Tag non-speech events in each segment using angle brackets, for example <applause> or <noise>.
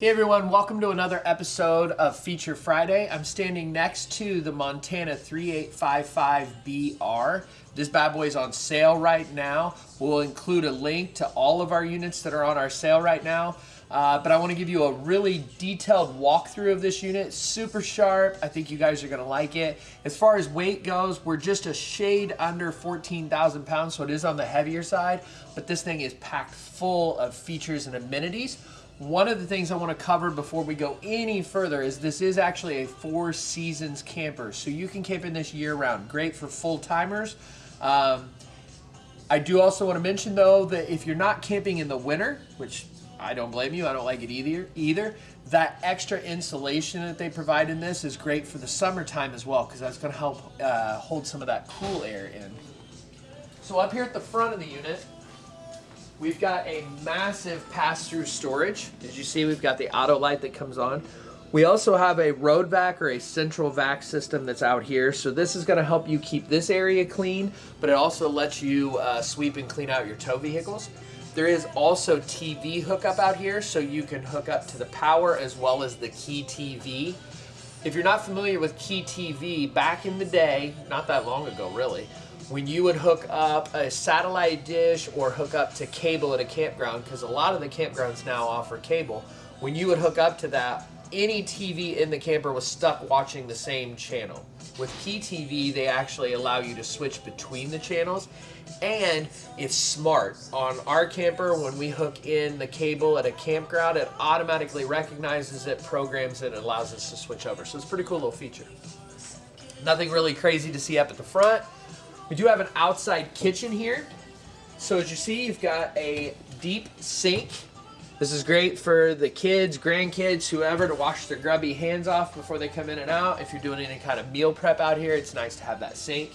Hey everyone, welcome to another episode of Feature Friday. I'm standing next to the Montana 3855BR. This bad boy is on sale right now. We'll include a link to all of our units that are on our sale right now. Uh, but I want to give you a really detailed walkthrough of this unit. Super sharp. I think you guys are going to like it. As far as weight goes, we're just a shade under 14,000 pounds, so it is on the heavier side. But this thing is packed full of features and amenities. One of the things I want to cover before we go any further is this is actually a four seasons camper. So you can camp in this year round. Great for full timers. Um, I do also want to mention though that if you're not camping in the winter, which I don't blame you, I don't like it either, either that extra insulation that they provide in this is great for the summertime as well because that's going to help uh, hold some of that cool air in. So up here at the front of the unit, We've got a massive pass-through storage. As you see, we've got the auto light that comes on. We also have a road vac or a central vac system that's out here. So this is gonna help you keep this area clean, but it also lets you uh, sweep and clean out your tow vehicles. There is also TV hookup out here, so you can hook up to the power as well as the Key TV. If you're not familiar with Key TV, back in the day, not that long ago really, when you would hook up a satellite dish or hook up to cable at a campground, because a lot of the campgrounds now offer cable, when you would hook up to that, any TV in the camper was stuck watching the same channel. With PTV, they actually allow you to switch between the channels and it's smart. On our camper, when we hook in the cable at a campground, it automatically recognizes it, programs it, and allows us to switch over. So it's a pretty cool little feature. Nothing really crazy to see up at the front. We do have an outside kitchen here. So as you see, you've got a deep sink. This is great for the kids, grandkids, whoever to wash their grubby hands off before they come in and out. If you're doing any kind of meal prep out here, it's nice to have that sink.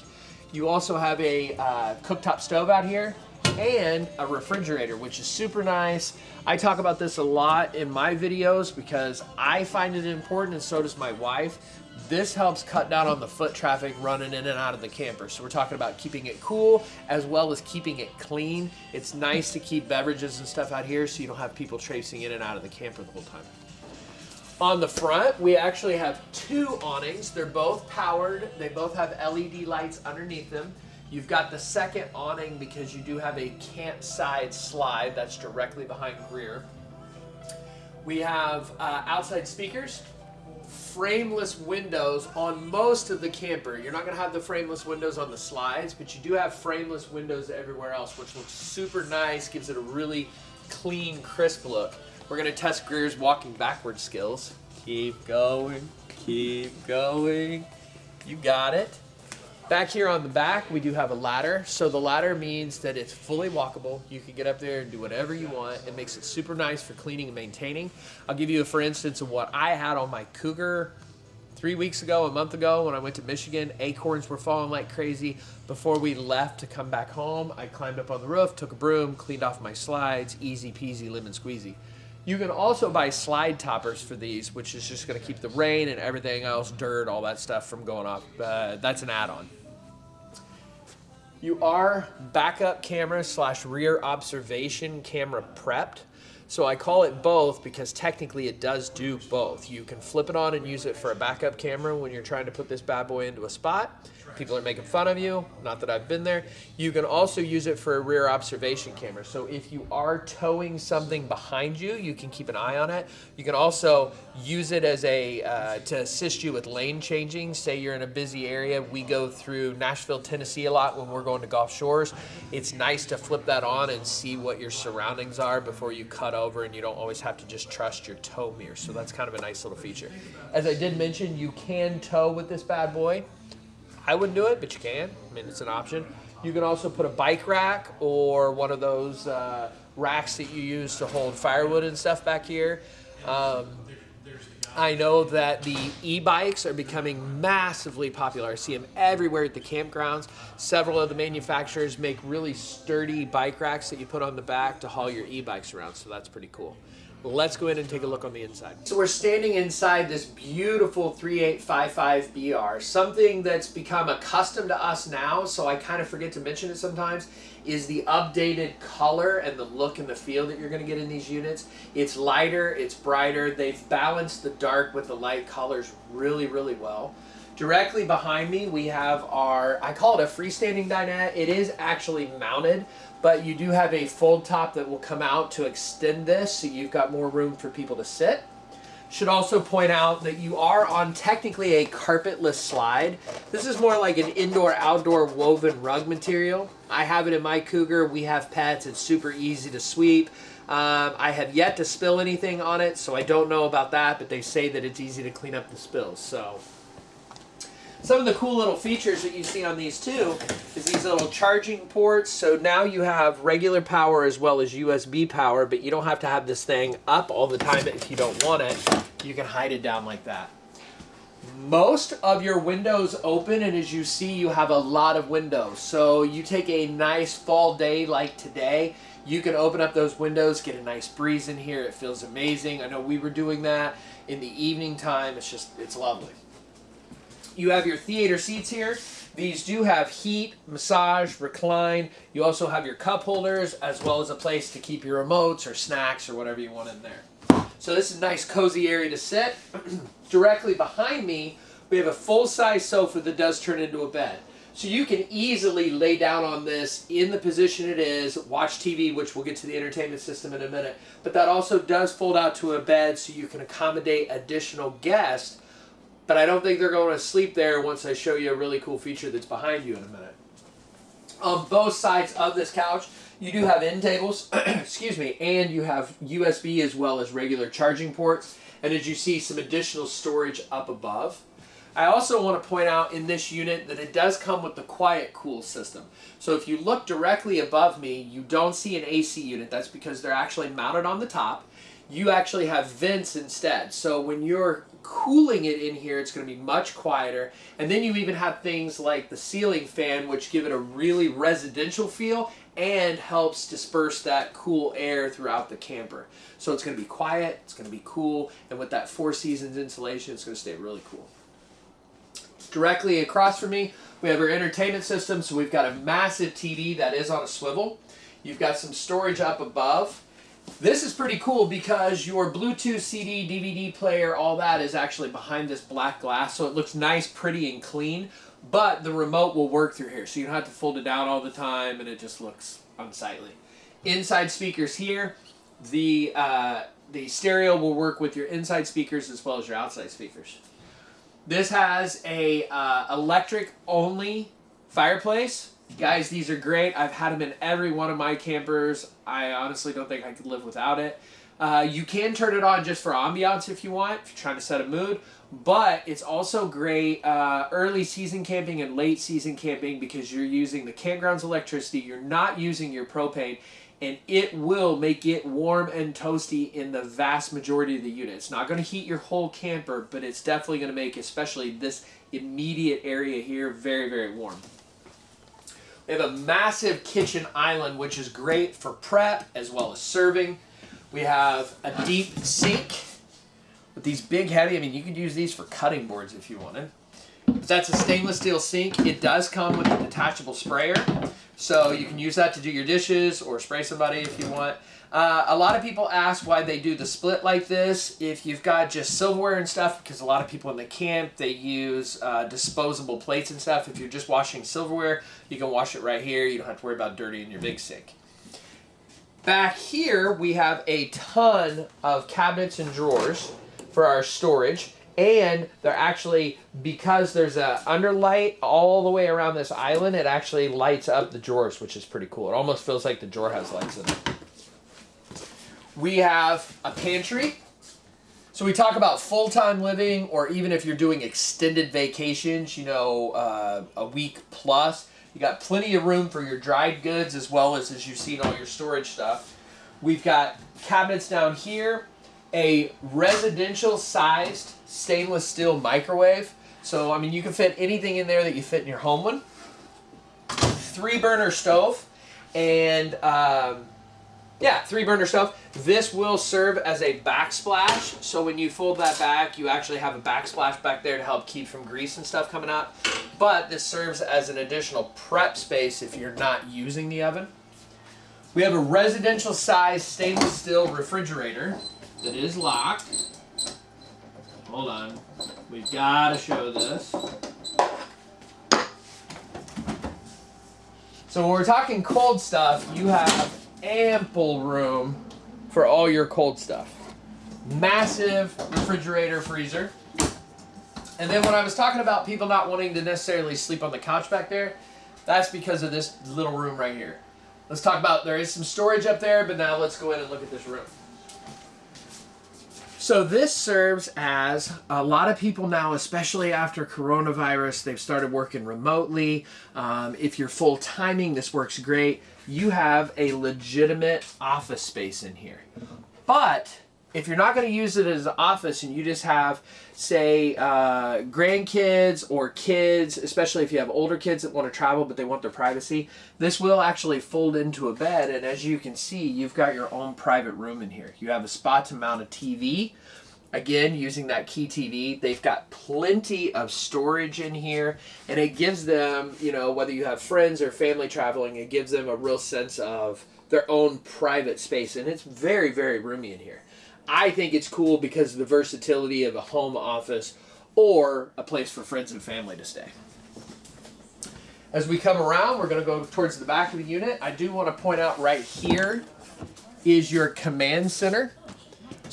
You also have a uh, cooktop stove out here and a refrigerator, which is super nice. I talk about this a lot in my videos because I find it important and so does my wife. This helps cut down on the foot traffic running in and out of the camper. So we're talking about keeping it cool as well as keeping it clean. It's nice to keep beverages and stuff out here so you don't have people tracing in and out of the camper the whole time. On the front, we actually have two awnings. They're both powered. They both have LED lights underneath them. You've got the second awning because you do have a campside slide that's directly behind rear. We have uh, outside speakers frameless windows on most of the camper. You're not going to have the frameless windows on the slides, but you do have frameless windows everywhere else, which looks super nice, gives it a really clean, crisp look. We're going to test Greer's walking backward skills. Keep going, keep going. You got it. Back here on the back, we do have a ladder. So the ladder means that it's fully walkable. You can get up there and do whatever you want. It makes it super nice for cleaning and maintaining. I'll give you a for instance of what I had on my Cougar three weeks ago, a month ago when I went to Michigan. Acorns were falling like crazy. Before we left to come back home, I climbed up on the roof, took a broom, cleaned off my slides, easy peasy lemon squeezy. You can also buy slide toppers for these, which is just going to keep the rain and everything else, dirt, all that stuff from going off. Uh, that's an add-on. You are backup camera slash rear observation camera prepped. So I call it both because technically it does do both. You can flip it on and use it for a backup camera when you're trying to put this bad boy into a spot. People are making fun of you, not that I've been there. You can also use it for a rear observation camera. So if you are towing something behind you, you can keep an eye on it. You can also use it as a uh, to assist you with lane changing. Say you're in a busy area. We go through Nashville, Tennessee a lot when we're going to Gulf Shores. It's nice to flip that on and see what your surroundings are before you cut over and you don't always have to just trust your tow mirror. So that's kind of a nice little feature. As I did mention, you can tow with this bad boy. I wouldn't do it, but you can. I mean, it's an option. You can also put a bike rack or one of those uh, racks that you use to hold firewood and stuff back here. Um, I know that the e-bikes are becoming massively popular. I see them everywhere at the campgrounds. Several of the manufacturers make really sturdy bike racks that you put on the back to haul your e-bikes around, so that's pretty cool. Let's go in and take a look on the inside. So we're standing inside this beautiful 3855BR. Something that's become accustomed to us now, so I kind of forget to mention it sometimes, is the updated color and the look and the feel that you're going to get in these units. It's lighter, it's brighter. They've balanced the dark with the light colors really, really well. Directly behind me, we have our, I call it a freestanding dinette. It is actually mounted, but you do have a fold top that will come out to extend this, so you've got more room for people to sit. Should also point out that you are on technically a carpetless slide. This is more like an indoor-outdoor woven rug material. I have it in my Cougar. We have pets. It's super easy to sweep. Um, I have yet to spill anything on it, so I don't know about that, but they say that it's easy to clean up the spills. So some of the cool little features that you see on these too is these little charging ports. So now you have regular power as well as USB power, but you don't have to have this thing up all the time if you don't want it. You can hide it down like that. Most of your windows open and as you see you have a lot of windows. So you take a nice fall day like today, you can open up those windows, get a nice breeze in here. It feels amazing. I know we were doing that in the evening time. It's just, it's lovely. You have your theater seats here. These do have heat, massage, recline. You also have your cup holders as well as a place to keep your remotes or snacks or whatever you want in there. So this is a nice cozy area to sit. <clears throat> Directly behind me, we have a full-size sofa that does turn into a bed. So you can easily lay down on this in the position it is, watch TV, which we'll get to the entertainment system in a minute. But that also does fold out to a bed so you can accommodate additional guests but I don't think they're going to sleep there once I show you a really cool feature that's behind you in a minute. On both sides of this couch, you do have end tables, <clears throat> excuse me, and you have USB as well as regular charging ports. And as you see, some additional storage up above. I also want to point out in this unit that it does come with the quiet cool system. So if you look directly above me, you don't see an AC unit. That's because they're actually mounted on the top. You actually have vents instead. So when you're cooling it in here, it's going to be much quieter. And then you even have things like the ceiling fan, which give it a really residential feel and helps disperse that cool air throughout the camper. So it's going to be quiet, it's going to be cool, and with that Four Seasons insulation, it's going to stay really cool. Directly across from me, we have our entertainment system. So we've got a massive TV that is on a swivel. You've got some storage up above. This is pretty cool because your Bluetooth CD, DVD player, all that is actually behind this black glass, so it looks nice, pretty, and clean, but the remote will work through here, so you don't have to fold it down all the time, and it just looks unsightly. Inside speakers here, the, uh, the stereo will work with your inside speakers as well as your outside speakers. This has a uh, electric only fireplace Guys, these are great. I've had them in every one of my campers. I honestly don't think I could live without it. Uh, you can turn it on just for ambiance if you want, if you're trying to set a mood. But it's also great uh, early season camping and late season camping because you're using the campground's electricity. You're not using your propane. And it will make it warm and toasty in the vast majority of the unit. It's not going to heat your whole camper, but it's definitely going to make especially this immediate area here very, very warm. We have a massive kitchen island, which is great for prep as well as serving. We have a deep sink with these big heavy, I mean, you could use these for cutting boards if you wanted. But that's a stainless steel sink. It does come with a detachable sprayer. So you can use that to do your dishes or spray somebody if you want. Uh, a lot of people ask why they do the split like this. If you've got just silverware and stuff, because a lot of people in the camp, they use uh, disposable plates and stuff. If you're just washing silverware, you can wash it right here. You don't have to worry about dirty in your big sink. Back here, we have a ton of cabinets and drawers for our storage. And they're actually, because there's a underlight all the way around this island, it actually lights up the drawers, which is pretty cool. It almost feels like the drawer has lights in it. We have a pantry. So we talk about full-time living, or even if you're doing extended vacations, you know, uh, a week plus, you got plenty of room for your dried goods as well as, as you've seen, all your storage stuff. We've got cabinets down here, a residential sized stainless steel microwave. So, I mean, you can fit anything in there that you fit in your home one. Three burner stove and um, Yeah, three burner stove. This will serve as a backsplash. So when you fold that back, you actually have a backsplash back there to help keep from grease and stuff coming out. But this serves as an additional prep space if you're not using the oven. We have a residential size stainless steel refrigerator that is locked. Hold on. We've got to show this. So when we're talking cold stuff, you have ample room for all your cold stuff. Massive refrigerator freezer. And then when I was talking about people not wanting to necessarily sleep on the couch back there, that's because of this little room right here. Let's talk about, there is some storage up there, but now let's go in and look at this room. So this serves as a lot of people now, especially after coronavirus, they've started working remotely. Um, if you're full timing, this works great. You have a legitimate office space in here. But if you're not going to use it as an office and you just have, say, uh, grandkids or kids, especially if you have older kids that want to travel but they want their privacy, this will actually fold into a bed. And as you can see, you've got your own private room in here. You have a spot to mount a TV. Again, using that key TV, they've got plenty of storage in here, and it gives them, you know, whether you have friends or family traveling, it gives them a real sense of their own private space, and it's very, very roomy in here. I think it's cool because of the versatility of a home office or a place for friends and family to stay. As we come around, we're going to go towards the back of the unit. I do want to point out right here is your command center.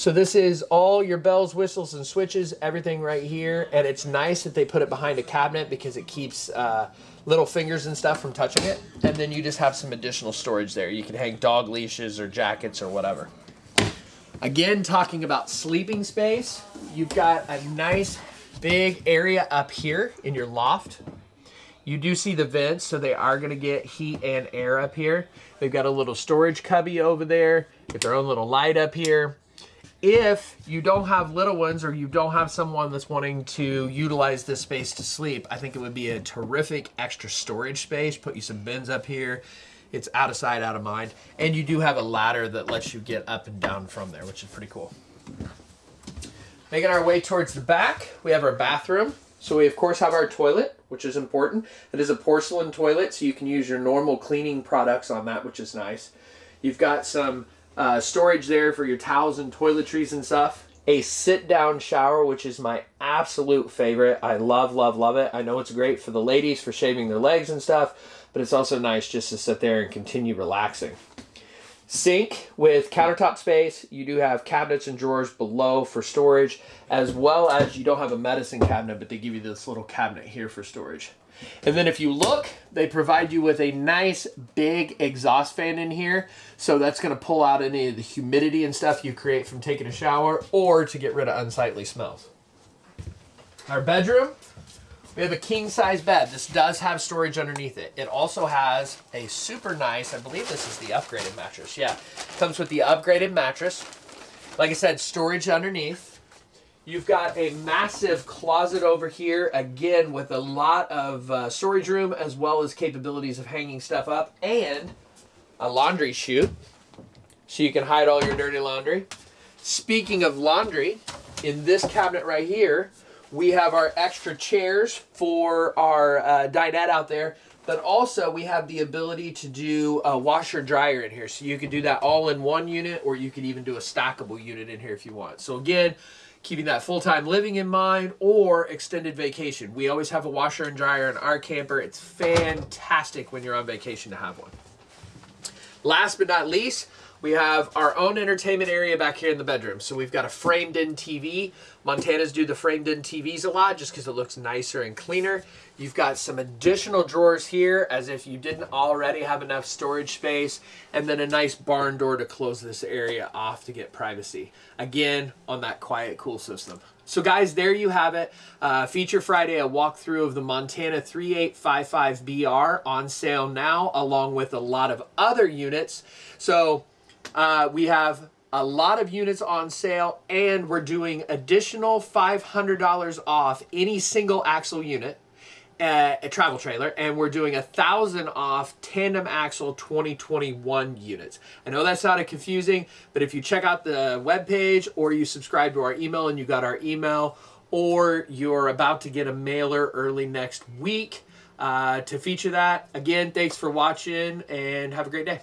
So this is all your bells, whistles, and switches, everything right here. And it's nice that they put it behind a cabinet because it keeps uh, little fingers and stuff from touching it. And then you just have some additional storage there. You can hang dog leashes or jackets or whatever. Again, talking about sleeping space, you've got a nice big area up here in your loft. You do see the vents, so they are going to get heat and air up here. They've got a little storage cubby over there, get their own little light up here. If you don't have little ones or you don't have someone that's wanting to utilize this space to sleep, I think it would be a terrific extra storage space. Put you some bins up here. It's out of sight, out of mind. And you do have a ladder that lets you get up and down from there, which is pretty cool. Making our way towards the back, we have our bathroom. So we of course have our toilet, which is important. It is a porcelain toilet, so you can use your normal cleaning products on that, which is nice. You've got some uh, storage there for your towels and toiletries and stuff. A sit-down shower, which is my absolute favorite. I love, love, love it. I know it's great for the ladies for shaving their legs and stuff, but it's also nice just to sit there and continue relaxing. Sink with countertop space. You do have cabinets and drawers below for storage, as well as you don't have a medicine cabinet, but they give you this little cabinet here for storage. And then if you look, they provide you with a nice big exhaust fan in here. So that's going to pull out any of the humidity and stuff you create from taking a shower or to get rid of unsightly smells. Our bedroom, we have a king size bed. This does have storage underneath it. It also has a super nice, I believe this is the upgraded mattress. Yeah, comes with the upgraded mattress. Like I said, storage underneath. You've got a massive closet over here, again, with a lot of uh, storage room as well as capabilities of hanging stuff up and a laundry chute so you can hide all your dirty laundry. Speaking of laundry, in this cabinet right here, we have our extra chairs for our uh, dinette out there, but also we have the ability to do a washer dryer in here. So you could do that all in one unit or you could even do a stackable unit in here if you want. So again, keeping that full-time living in mind or extended vacation. We always have a washer and dryer in our camper. It's fantastic when you're on vacation to have one. Last but not least, we have our own entertainment area back here in the bedroom. So we've got a framed in TV. Montanas do the framed in TVs a lot just because it looks nicer and cleaner. You've got some additional drawers here as if you didn't already have enough storage space. And then a nice barn door to close this area off to get privacy. Again, on that quiet cool system. So guys, there you have it. Uh, Feature Friday, a walkthrough of the Montana 3855BR on sale now, along with a lot of other units. So uh, we have a lot of units on sale and we're doing additional $500 off any single axle unit uh, a travel trailer, and we're doing a thousand off tandem axle 2021 units. I know that sounded confusing, but if you check out the webpage or you subscribe to our email and you got our email, or you're about to get a mailer early next week uh, to feature that. Again, thanks for watching and have a great day.